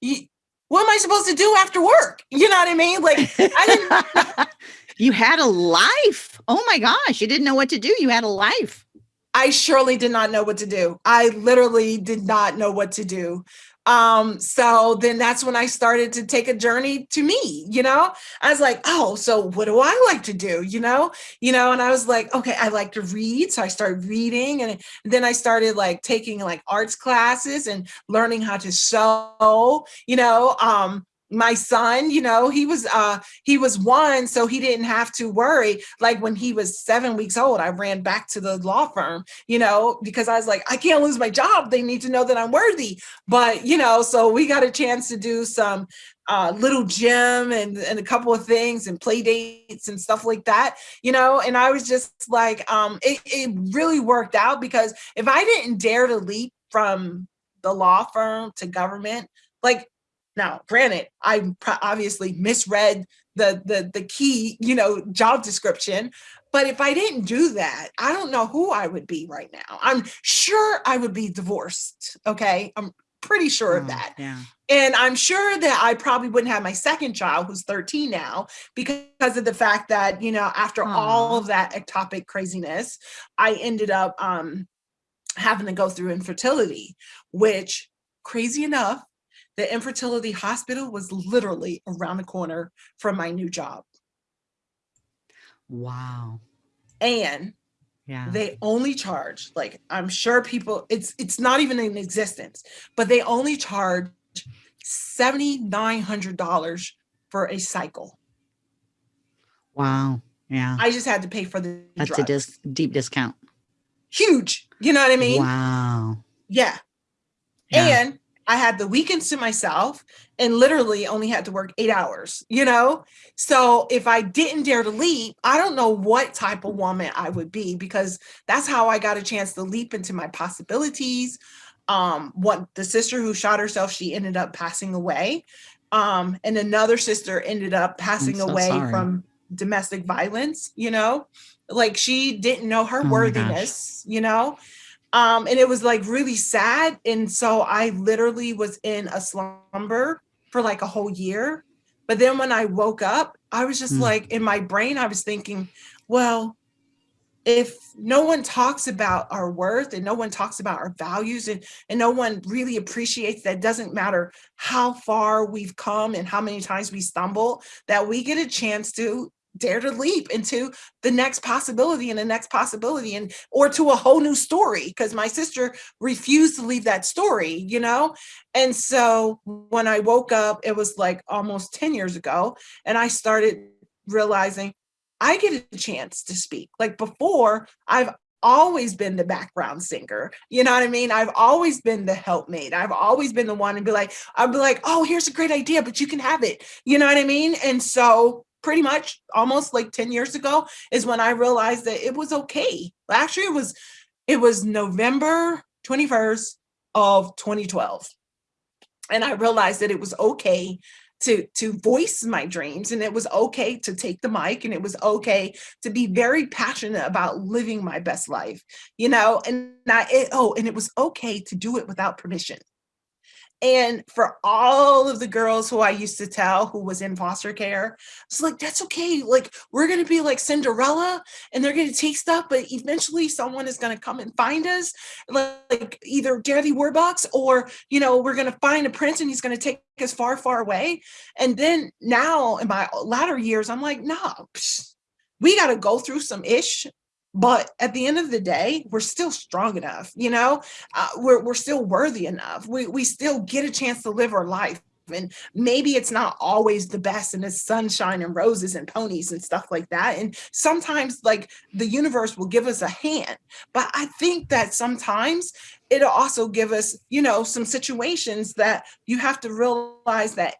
you, what am I supposed to do after work? You know what I mean? Like I didn't *laughs* You had a life. Oh my gosh, you didn't know what to do. You had a life. I surely did not know what to do. I literally did not know what to do. Um, so then that's when I started to take a journey to me, you know, I was like, oh, so what do I like to do? You know, you know, and I was like, okay, I like to read. So I started reading and then I started like taking like arts classes and learning how to sew, you know, um, my son you know he was uh he was one so he didn't have to worry. Like when he was seven weeks old i ran back to the law firm you know because i was like i can't lose my job. They need to know that i'm worthy. But you know so we got a chance to do some uh, little gym and, and a couple of things and play dates and stuff like that, you know, and I was just like, um, it, it really worked out because if I didn't dare to leap from the law firm to government, like now, granted, I obviously misread the, the, the key, you know, job description, but if I didn't do that, I don't know who I would be right now. I'm sure I would be divorced. Okay. I'm pretty sure of oh, that. Yeah. And I'm sure that I probably wouldn't have my second child, who's 13 now, because of the fact that, you know, after Aww. all of that ectopic craziness, I ended up um, having to go through infertility, which crazy enough, the infertility hospital was literally around the corner from my new job. Wow. And yeah. they only charge like I'm sure people it's it's not even in existence, but they only charge $7,900 for a cycle. Wow. Yeah. I just had to pay for the That's drugs. a dis deep discount. Huge. You know what I mean? Wow. Yeah. yeah. And I had the weekends to myself and literally only had to work eight hours, you know? So if I didn't dare to leap, I don't know what type of woman I would be because that's how I got a chance to leap into my possibilities. Um, what the sister who shot herself, she ended up passing away. Um, and another sister ended up passing so away sorry. from domestic violence, you know? Like she didn't know her oh worthiness, you know? Um, and it was like really sad. And so I literally was in a slumber for like a whole year. But then when I woke up, I was just mm. like in my brain, I was thinking, well, if no one talks about our worth and no one talks about our values and, and no one really appreciates that doesn't matter how far we've come and how many times we stumble, that we get a chance to dare to leap into the next possibility and the next possibility and or to a whole new story because my sister refused to leave that story you know and so when i woke up it was like almost 10 years ago and i started realizing i get a chance to speak like before i've always been the background singer. You know what I mean? I've always been the helpmate. I've always been the one to be like, I'll be like, oh, here's a great idea, but you can have it. You know what I mean? And so pretty much almost like 10 years ago is when I realized that it was okay. Actually, it was it was November 21st of 2012. And I realized that it was okay to to voice my dreams and it was okay to take the mic and it was okay to be very passionate about living my best life you know and I it, oh and it was okay to do it without permission and for all of the girls who I used to tell who was in foster care, it's like, that's okay. Like, we're going to be like Cinderella and they're going to take stuff, but eventually someone is going to come and find us, like either Daddy Warbucks or, you know, we're going to find a prince and he's going to take us far, far away. And then now in my latter years, I'm like, no, nah, we got to go through some ish but at the end of the day we're still strong enough you know? Uh, we're, we're still worthy enough. We, we still get a chance to live our life. And maybe it's not always the best and it's sunshine and roses and ponies and stuff like that. And sometimes like the universe will give us a hand. But i think that sometimes it'll also give us you know some situations that you have to realize that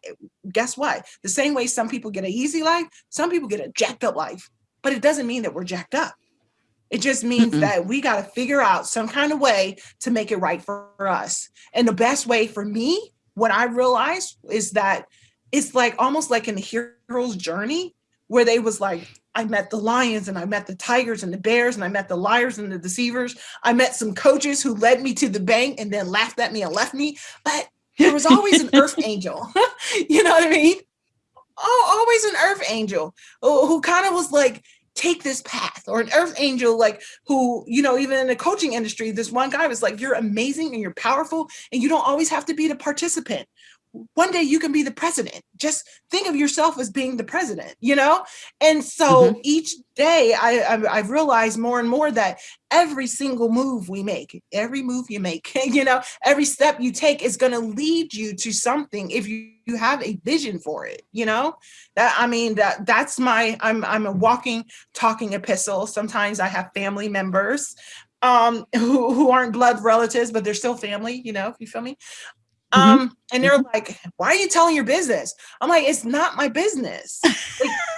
guess what? The same way some people get an easy life some people get a jacked up life. But it doesn't mean that we're jacked up it just means Mm-mm. that we got to figure out some kind of way to make it right for us. And the best way for me, what I realized is that it's like almost like in the hero's journey where they was like, I met the lions and I met the tigers and the bears and I met the liars and the deceivers. I met some coaches who led me to the bank and then laughed at me and left me. But there was always an earth *laughs* angel. *laughs* you know what I mean? Oh, always an earth angel who, who kind of was like, take this path or an earth angel like who you know even in the coaching industry this one guy was like you're amazing and you're powerful and you don't always have to be the participant one day you can be the president. Just think of yourself as being the president you know? And so mm-hmm. each day I, I i've realized more and more that every single move we make every move you make *laughs* you know every step you take is going to lead you to something if you, you have a vision for it you know? That i mean that that's my i'm i'm a walking talking epistle. Sometimes i have family members um *laughs* who, who aren't blood relatives but they're still family you know if you feel me Mm-hmm. Um, and they're like, why are you telling your business? I'm like, it's not my business. like,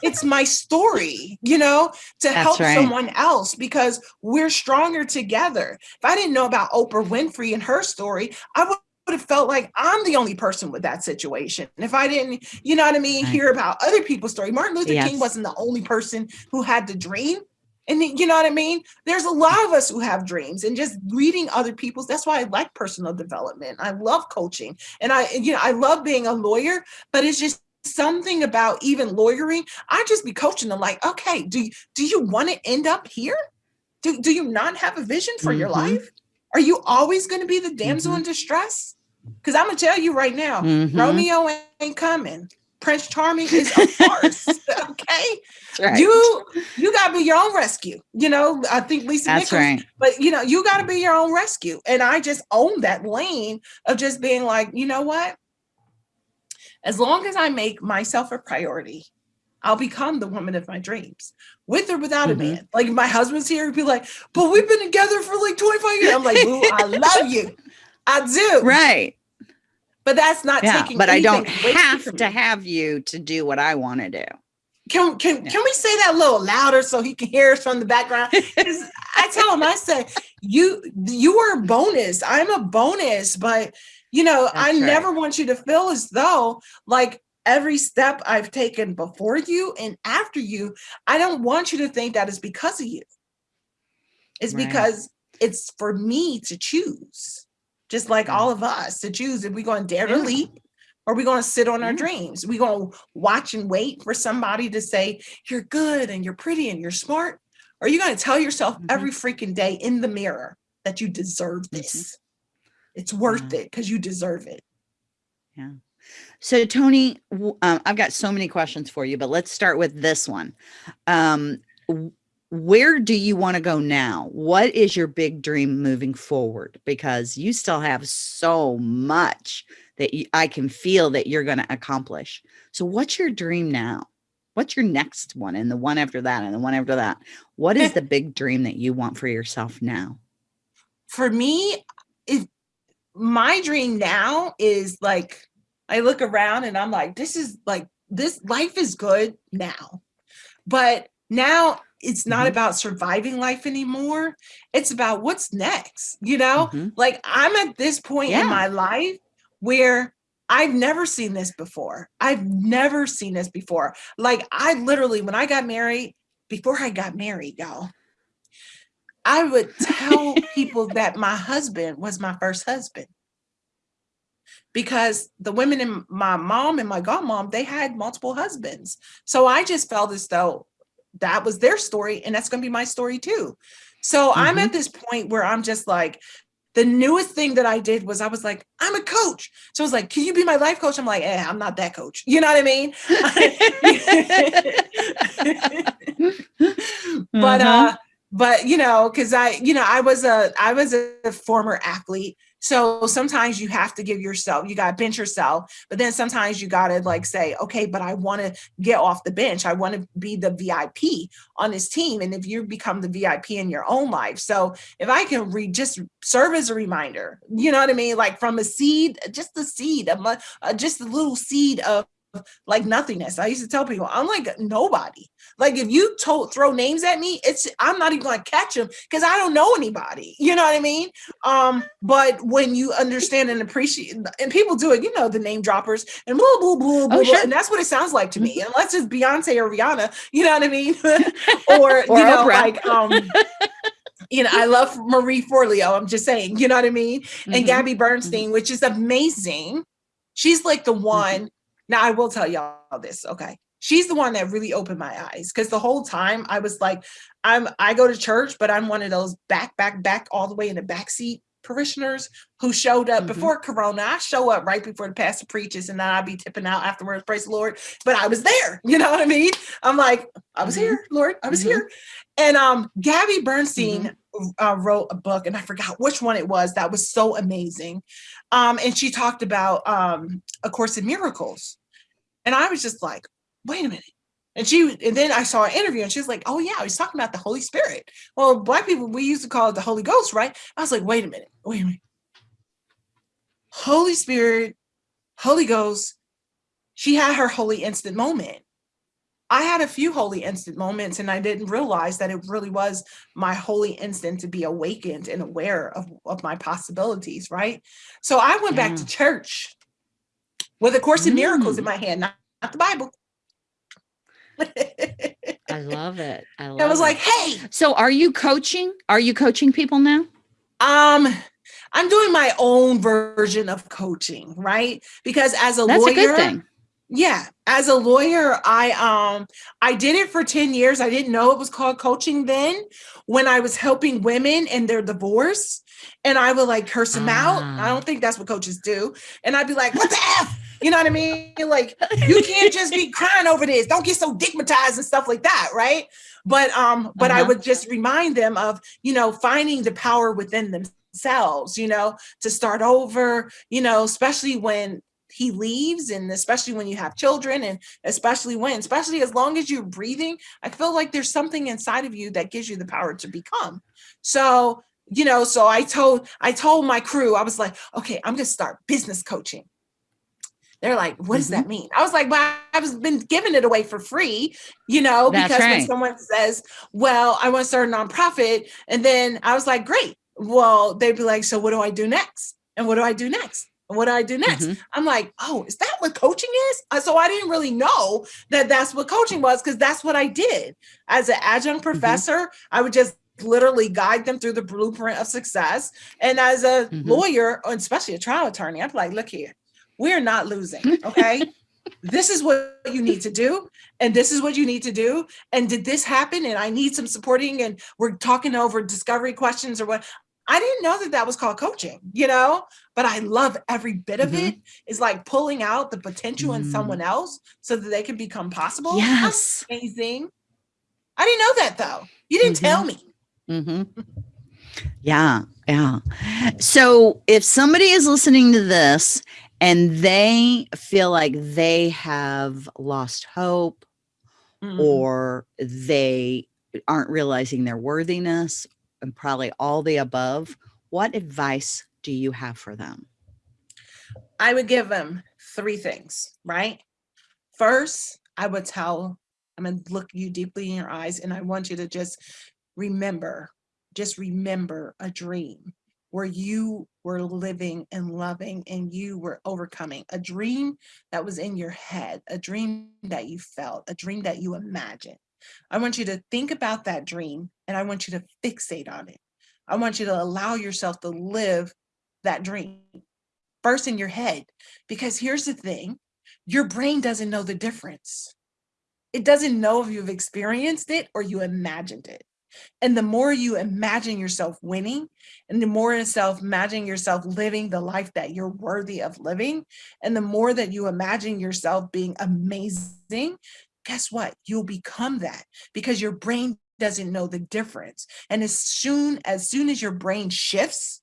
it's my story, you know, to That's help right. someone else because we're stronger together. If I didn't know about Oprah Winfrey and her story, I would would have felt like I'm the only person with that situation. And if I didn't, you know what I mean, right. hear about other people's story, Martin Luther yes. King wasn't the only person who had the dream. And you know what I mean? There's a lot of us who have dreams and just reading other people's. That's why I like personal development. I love coaching and I, you know, I love being a lawyer, but it's just something about even lawyering. I just be coaching them like, okay, do you, do you want to end up here? Do, do you not have a vision for mm-hmm. your life? Are you always going to be the damsel mm-hmm. in distress? Because I'm going to tell you right now, mm-hmm. Romeo ain't coming. Prince Charming is a farce. *laughs* *laughs* okay. Right. You you gotta be your own rescue. You know, I think Lisa That's Nichols, right. but you know, you gotta be your own rescue. And I just own that lane of just being like, you know what? As long as I make myself a priority, I'll become the woman of my dreams, with or without mm-hmm. a man. Like my husband's here, he'd be like, but we've been together for like 25 years. I'm like, I love you. I do. *laughs* Right. But that's not yeah, taking. But I don't have to have you to do what I want to do. Can can yeah. can we say that a little louder so he can hear us from the background? *laughs* I tell him, I say, you you are a bonus. I'm a bonus, but you know, that's I right. never want you to feel as though like every step I've taken before you and after you, I don't want you to think that is because of you. It's right. because it's for me to choose just like all of us to choose if we're going to dare to leap or are we're going to sit on our dreams. We're going to watch and wait for somebody to say, you're good and you're pretty and you're smart. Or are you going to tell yourself mm-hmm. every freaking day in the mirror that you deserve mm-hmm. this? It's worth yeah. it because you deserve it. Yeah. So, Toni, um, I've got so many questions for you, but let's start with this one. Um, where do you want to go now? What is your big dream moving forward? Because you still have so much that you, I can feel that you're going to accomplish. So, what's your dream now? What's your next one and the one after that and the one after that? What is *laughs* the big dream that you want for yourself now? For me, if my dream now is like I look around and I'm like, this is like, this life is good now. But now it's not mm-hmm. about surviving life anymore. It's about what's next, you know? Mm-hmm. Like I'm at this point yeah. in my life where I've never seen this before. I've never seen this before. Like I literally, when I got married, before I got married, y'all, I would tell people *laughs* that my husband was my first husband because the women in my mom and my godmom, they had multiple husbands. So I just felt as though that was their story and that's going to be my story too. So mm-hmm. I'm at this point where I'm just like, the newest thing that I did was I was like, I'm a coach. So I was like, can you be my life coach? I'm like, eh, I'm not that coach. You know what I mean? *laughs* *laughs* but uh, mm-hmm. but you know, because I, you know, I was a I was a former athlete. So sometimes you have to give yourself, you got to bench yourself, but then sometimes you got to like say, okay, but I want to get off the bench. I want to be the VIP on this team. And if you become the VIP in your own life. So if I can read, just serve as a reminder, you know what I mean? Like from a seed, just the seed, of uh, just a little seed of like nothingness. I used to tell people, I'm like nobody. Like if you told throw names at me, it's I'm not even gonna catch them because I don't know anybody. *laughs* You know what I mean? Um, but when you understand and appreciate, and people do it, you know, the name droppers and blah blah blah blah, oh, sure. and that's what it sounds like to me. Mm-hmm. Unless it's Beyonce or Rihanna, *laughs* you know what I mean? *laughs* or, or, you know, Oprah. like um. you know, I love Marie Forleo. I'm just saying, you know what I mean? And mm-hmm. Gabby Bernstein, mm-hmm. which is amazing. She's like the mm-hmm. one now, I will tell y'all this, okay? She's the one that really opened my eyes because the whole time I was like, I'm I go to church, but I'm one of those back, back, back, all the way in the back seat parishioners who showed up mm-hmm. before Corona. I show up right before the pastor preaches, and then I'll be tipping out afterwards. Praise the Lord! But I was there. *laughs* You know what I mean? I'm like, I was mm-hmm. here, Lord. I was mm-hmm. here. And um, Gabby Bernstein mm-hmm. uh, wrote a book, and I forgot which one it was. That was so amazing. Um, and she talked about um, A Course in Miracles. And I was just like, wait a minute. And she, and then I saw an interview and she was like, oh yeah, he's talking about the Holy Spirit. Well, black people, we used to call it the Holy Ghost, right? I was like, wait a minute, wait a minute. Holy Spirit, Holy Ghost, she had her holy instant moment. I had a few holy instant moments and I didn't realize that it really was my holy instant to be awakened and aware of, of my possibilities, right? So I went back to church with a course in miracles in mm. my hand, not, not the Bible. I love it. I, love *laughs* I was it. like, hey. So are you coaching? Are you coaching people now? Um, I'm doing my own version of coaching, right? Because as a That's lawyer, a good thing. Yeah, as a lawyer, I um I did it for 10 years. I didn't know it was called coaching then when I was helping women in their divorce and I would like curse them out. I ah. don't think that's what coaches do. And I'd be like, "What the f?" You know what I mean? Like you can't just be crying over this. Don't get so digmatized and stuff like that, right? But um, but uh-huh. I would just remind them of you know finding the power within themselves. You know, to start over. You know, especially when he leaves and especially when you have children and especially when especially as long as you're breathing i feel like there's something inside of you that gives you the power to become so you know so i told i told my crew i was like okay i'm going to start business coaching they're like, what does mm-hmm. that mean? I was like, well, I've been giving it away for free, you know, That's because right. when someone says, well, I want to start a nonprofit. And then I was like, great. Well, they'd be like, so what do I do next? And what do I do next? And what do I do next? Mm-hmm. I'm like, oh, is that what coaching is? Uh, so I didn't really know that that's what coaching was because that's what I did as an adjunct mm-hmm. professor. Mm-hmm. I would just literally guide them through the blueprint of success. And as a mm-hmm. lawyer, especially a trial attorney, I'm like, look here, we're not losing. Okay. *laughs* this is what you need to do. And this is what you need to do. And did this happen? And I need some supporting. And we're talking over discovery questions or what. I didn't know that that was called coaching, you know, but I love every bit of mm-hmm. it. Is like pulling out the potential mm. in someone else so that they can become possible. Yes. That's amazing. I didn't know that though. You didn't mm-hmm. tell me. Mm-hmm. Yeah. Yeah. So if somebody is listening to this and they feel like they have lost hope mm-hmm. or they aren't realizing their worthiness and probably all the above, what advice do you have for them? I would give them three things, right? First, I would tell, I'm going to look you deeply in your eyes and I want you to just remember, just remember a dream where you were living and loving and you were overcoming a dream that was in your head, a dream that you felt, a dream that you imagined. I want you to think about that dream and I want you to fixate on it. I want you to allow yourself to live that dream first in your head. Because here's the thing your brain doesn't know the difference. It doesn't know if you've experienced it or you imagined it. And the more you imagine yourself winning, and the more yourself imagine yourself living the life that you're worthy of living, and the more that you imagine yourself being amazing, guess what? You'll become that because your brain doesn't know the difference. And as soon as soon as your brain shifts,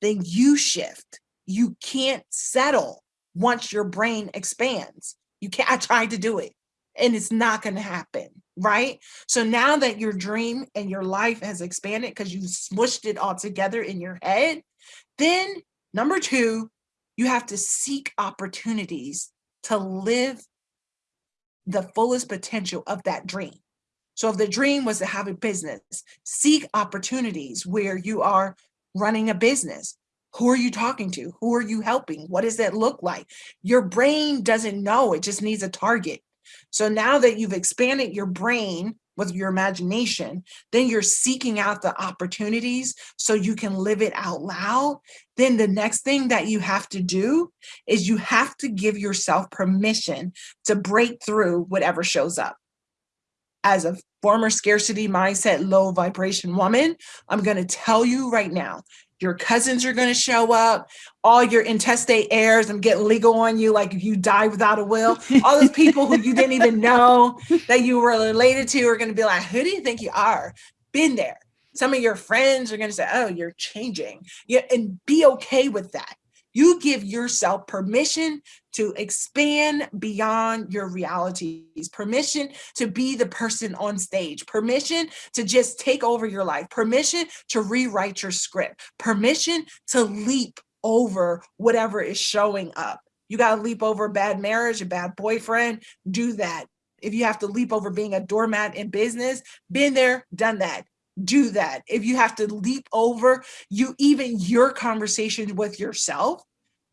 then you shift. You can't settle once your brain expands. You can't, I tried to do it and it's not going to happen. Right. So now that your dream and your life has expanded because you smushed it all together in your head, then number two, you have to seek opportunities to live the fullest potential of that dream. So if the dream was to have a business, seek opportunities where you are running a business. Who are you talking to? Who are you helping? What does that look like? Your brain doesn't know, it just needs a target. So now that you've expanded your brain with your imagination, then you're seeking out the opportunities so you can live it out loud. Then the next thing that you have to do is you have to give yourself permission to break through whatever shows up. As a former scarcity mindset, low vibration woman, I'm going to tell you right now, your cousins are going to show up all your intestate heirs i'm getting legal on you like if you die without a will. All those people who you didn't even know *laughs* that you were related to are going to be like who do you think you are? Been there. Some of your friends are going to say oh you're changing. Yeah and be okay with that. You give yourself permission to expand beyond your realities, permission to be the person on stage, permission to just take over your life, permission to rewrite your script, permission to leap over whatever is showing up. You got to leap over a bad marriage, a bad boyfriend, do that. If you have to leap over being a doormat in business, been there, done that do that. If you have to leap over you, even your conversation with yourself,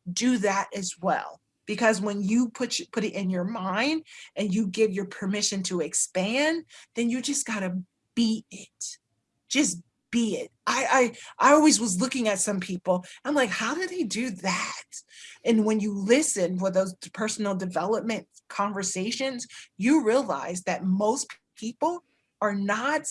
do that as well. Because when you put, put it in your mind and you give your permission to expand, then you just got to be it. Just be it. I, I, I always was looking at some people, I'm like, how do they do that? And when you listen for those personal development conversations, you realize that most people are not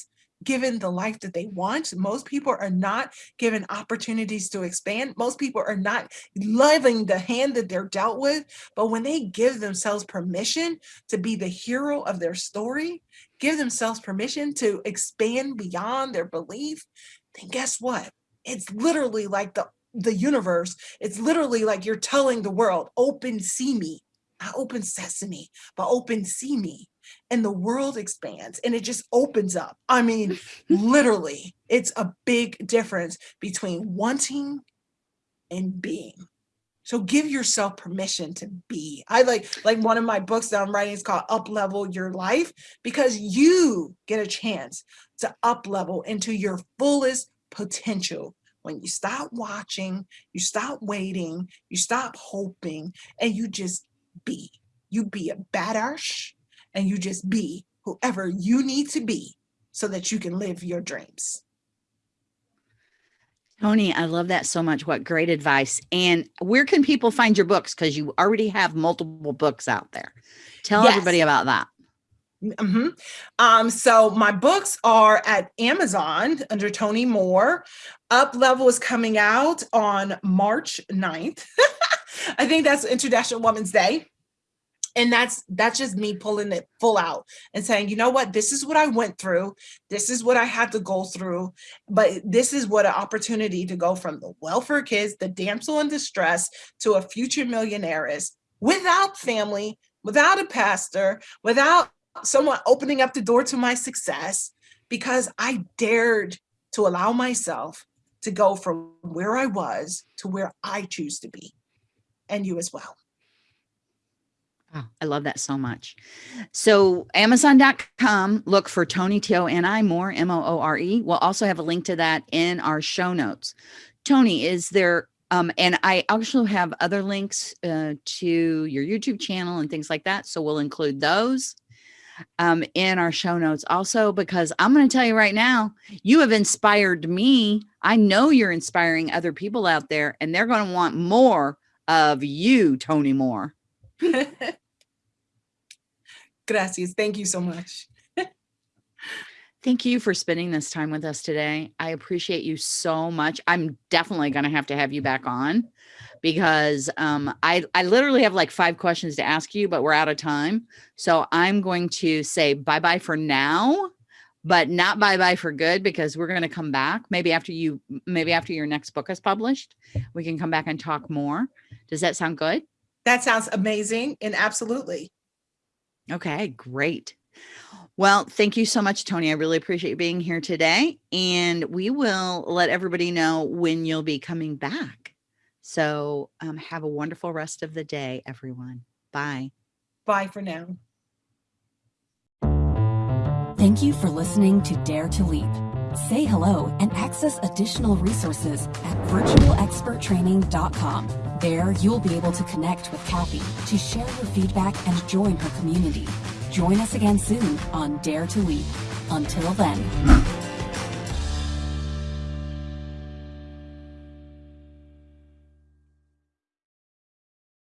given the life that they want. Most people are not given opportunities to expand. Most people are not loving the hand that they're dealt with. But when they give themselves permission to be the hero of their story, give themselves permission to expand beyond their belief, then guess what? It's literally like the, the universe. It's literally like you're telling the world, open, see me, not open sesame, but open, see me and the world expands and it just opens up. I mean, *laughs* literally, it's a big difference between wanting and being. So give yourself permission to be. I like like one of my books that I'm writing is called Up Level Your Life because you get a chance to up level into your fullest potential when you stop watching, you stop waiting, you stop hoping, and you just be. You be a badass and you just be whoever you need to be so that you can live your dreams. Toni, I love that so much. What great advice. And where can people find your books? Because you already have multiple books out there. Tell yes. everybody about that. Mm-hmm. Um, so my books are at Amazon under Toni Moore. Up Level is coming out on March 9th. *laughs* I think that's International Women's Day. And that's that's just me pulling it full out and saying, you know what, this is what I went through. This is what I had to go through. But this is what an opportunity to go from the welfare kids, the damsel in distress, to a future millionaire is without family, without a pastor, without someone opening up the door to my success because I dared to allow myself to go from where I was to where I choose to be and you as well. Oh, I love that so much. So amazon.com, look for Toni T-O-N-I Moore, M-O-O-R-E. We'll also have a link to that in our show notes. Toni, is there, um, and I also have other links uh, to your YouTube channel and things like that. So we'll include those um, in our show notes also, because I'm going to tell you right now, you have inspired me. I know you're inspiring other people out there and they're going to want more of you, Toni Moore. *laughs* Gracias. Thank you so much. Thank you for spending this time with us today. I appreciate you so much. I'm definitely going to have to have you back on because um, I, I literally have like five questions to ask you, but we're out of time. So I'm going to say bye-bye for now, but not bye-bye for good because we're going to come back maybe after you, maybe after your next book is published, we can come back and talk more. Does that sound good? That sounds amazing and absolutely. Okay, great. Well, thank you so much, Toni. I really appreciate you being here today. And we will let everybody know when you'll be coming back. So um, have a wonderful rest of the day, everyone. Bye. Bye for now. Thank you for listening to Dare to Leap. Say hello and access additional resources at virtualexperttraining.com. There, you'll be able to connect with Kathy to share your feedback and join her community. Join us again soon on Dare to Leap. Until then.